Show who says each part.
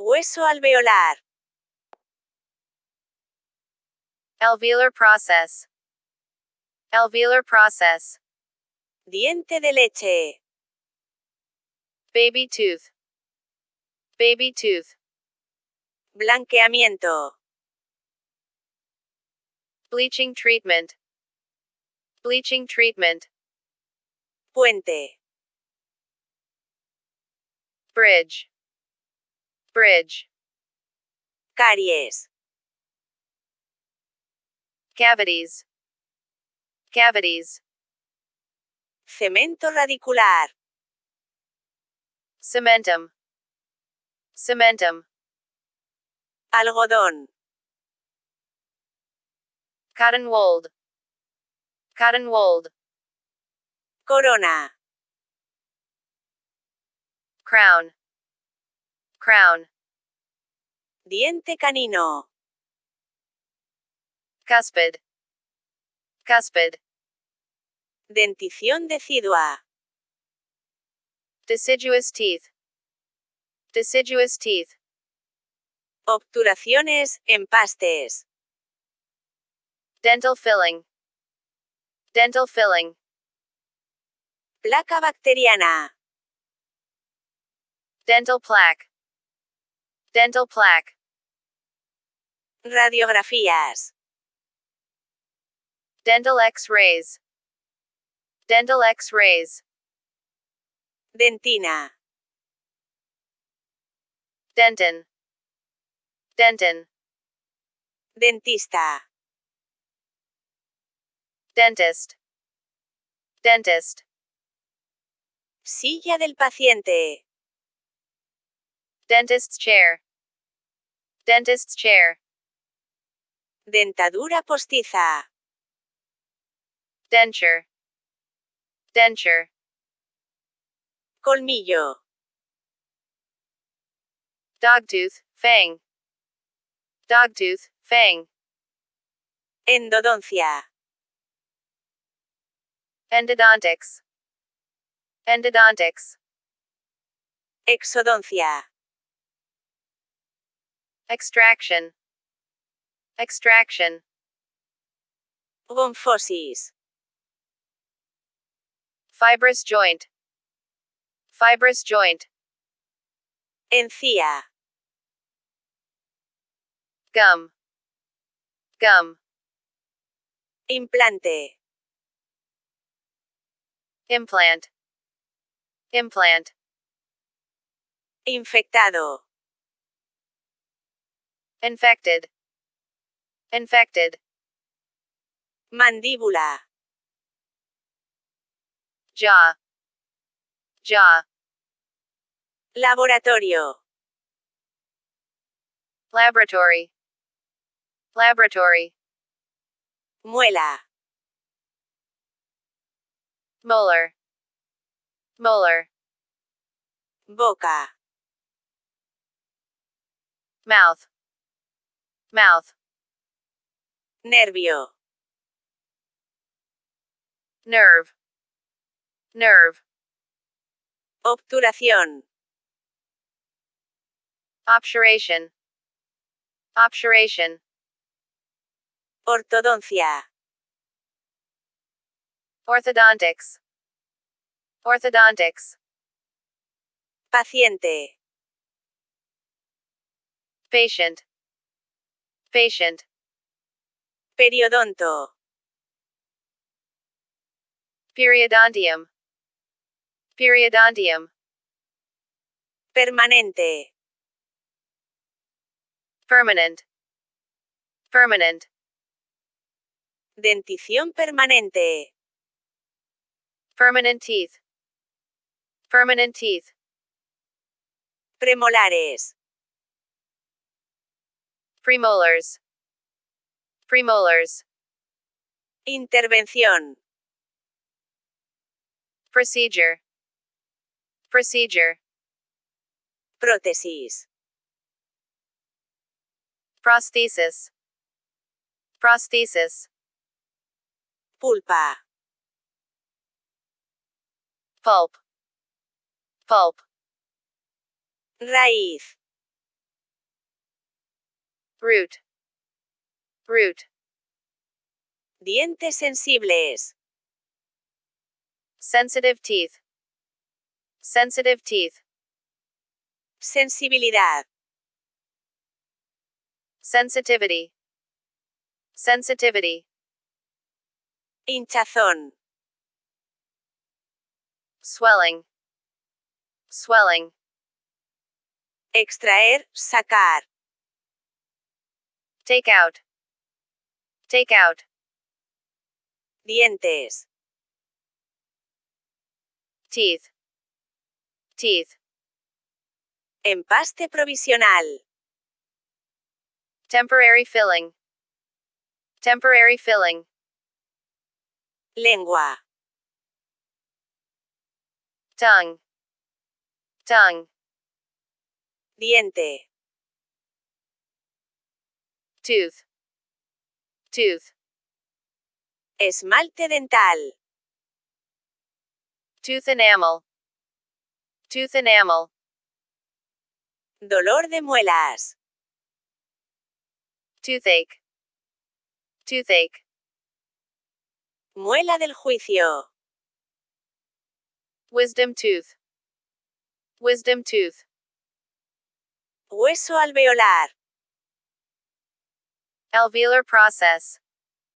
Speaker 1: Hueso alveolar.
Speaker 2: Alveolar process. Alveolar process.
Speaker 1: Diente de leche.
Speaker 2: Baby tooth. Baby tooth.
Speaker 1: Blanqueamiento.
Speaker 2: Bleaching treatment. Bleaching treatment.
Speaker 1: Puente.
Speaker 2: Bridge. Bridge.
Speaker 1: Caries.
Speaker 2: Cavities. Cavities.
Speaker 1: Cemento radicular.
Speaker 2: Cementum. Cementum.
Speaker 1: Algodón.
Speaker 2: Cotton wold. Cotton wold.
Speaker 1: Corona.
Speaker 2: Crown. Crown.
Speaker 1: Diente canino.
Speaker 2: Cuspid. Cuspid.
Speaker 1: Dentición decidua.
Speaker 2: Deciduous teeth. Deciduous teeth.
Speaker 1: Obturaciones, empastes.
Speaker 2: Dental filling. Dental filling.
Speaker 1: Placa bacteriana.
Speaker 2: Dental plaque. Dental plaque.
Speaker 1: Radiografías.
Speaker 2: Dental x-rays. Dental x-rays.
Speaker 1: Dentina.
Speaker 2: Dentin. Dentin.
Speaker 1: Dentista.
Speaker 2: Dentist. Dentist.
Speaker 1: Silla del paciente.
Speaker 2: Dentist's chair. Dentist's chair.
Speaker 1: Dentadura postiza.
Speaker 2: Denture. Denture.
Speaker 1: Colmillo.
Speaker 2: Dogtooth, fang. Dogtooth, fang.
Speaker 1: Endodoncia.
Speaker 2: Endodontics. Endodontics.
Speaker 1: Exodoncia.
Speaker 2: Extraction. Extraction.
Speaker 1: Gonfosis.
Speaker 2: Fibrous joint. Fibrous joint.
Speaker 1: Encía.
Speaker 2: Gum. Gum.
Speaker 1: Implante.
Speaker 2: Implant. Implant.
Speaker 1: Infectado.
Speaker 2: Infected. Infected.
Speaker 1: Mandíbula.
Speaker 2: Jaw. Jaw.
Speaker 1: Laboratorio.
Speaker 2: Laboratory. Laboratory.
Speaker 1: Muela.
Speaker 2: Molar. Molar.
Speaker 1: Boca.
Speaker 2: Mouth. Mouth.
Speaker 1: Nervio.
Speaker 2: Nerve. Nerve.
Speaker 1: Obturación.
Speaker 2: Obturation. Obturation.
Speaker 1: Ortodoncia.
Speaker 2: Orthodontics. Orthodontics.
Speaker 1: Paciente.
Speaker 2: Patient. Patient.
Speaker 1: Periodonto.
Speaker 2: Periodontium. Periodontium.
Speaker 1: Permanente.
Speaker 2: Permanent. Permanent.
Speaker 1: Dentición permanente.
Speaker 2: Permanent teeth. Permanent teeth.
Speaker 1: Premolares.
Speaker 2: Premolars. Premolars.
Speaker 1: Intervención.
Speaker 2: Procedure. Procedure.
Speaker 1: Prótesis.
Speaker 2: Prosthesis. Prosthesis.
Speaker 1: Pulpa.
Speaker 2: Pulp. Pulp.
Speaker 1: Raíz.
Speaker 2: Root, root,
Speaker 1: Dientes sensibles.
Speaker 2: sensitive teeth, sensitive teeth,
Speaker 1: Sensibilidad.
Speaker 2: sensitivity, sensitivity,
Speaker 1: Hinchazón.
Speaker 2: swelling, swelling,
Speaker 1: Extraer, sacar.
Speaker 2: Take out, take out,
Speaker 1: Dientes.
Speaker 2: teeth, teeth,
Speaker 1: Empaste provisional.
Speaker 2: temporary filling, temporary filling,
Speaker 1: Lengua.
Speaker 2: tongue, tongue,
Speaker 1: Diente.
Speaker 2: Tooth, tooth,
Speaker 1: Esmalte dental.
Speaker 2: tooth enamel, tooth enamel,
Speaker 1: Dolor de muelas.
Speaker 2: toothache, toothache,
Speaker 1: Muela del juicio.
Speaker 2: wisdom tooth, wisdom tooth,
Speaker 1: Hueso alveolar.
Speaker 2: Alveolar process,